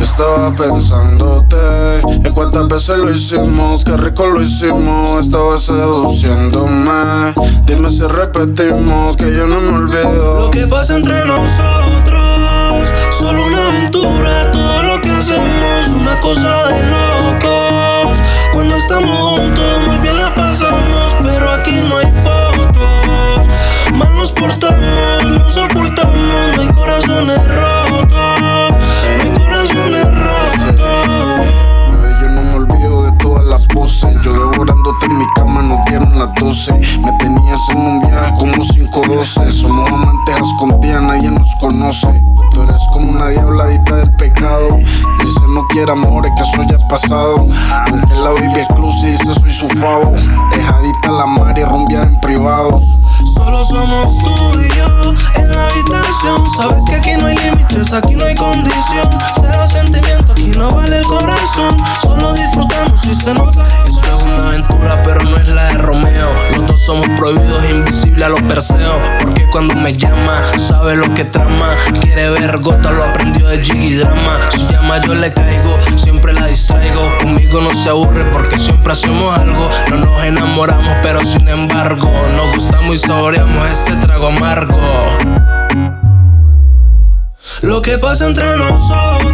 estaba pensándote. ¿Y cuántas veces lo hicimos? Qué rico lo hicimos. Estaba seduciéndome. Dime si repetimos que yo no me olvido. Lo que pasa entre nosotros, solo una aventura. Todo lo que hacemos, una cosa de locos. 512. Somos amantes escondidas, nadie nos conoce. Tú eres como una diabladita del pecado. Dice no quiere amores, que eso ya es pasado. Aunque la baby exclusive dice soy su favo. Dejadita la mar y rumbear en privado. Solo somos tú y yo en la habitación. Sabes que aquí no hay límites, aquí no hay condición. Cero sentimiento, aquí no vale el corazón. Solo disfrutamos y se nos da. Somos prohibidos, invisibles a los perseos. Porque cuando me llama, sabe lo que trama. Quiere ver gota, lo aprendió de Jiggy Drama. Si llama, yo le caigo, siempre la distraigo. Conmigo no se aburre porque siempre hacemos algo. No nos enamoramos, pero sin embargo, nos gustamos y saboreamos este trago amargo. Lo que pasa entre nosotros,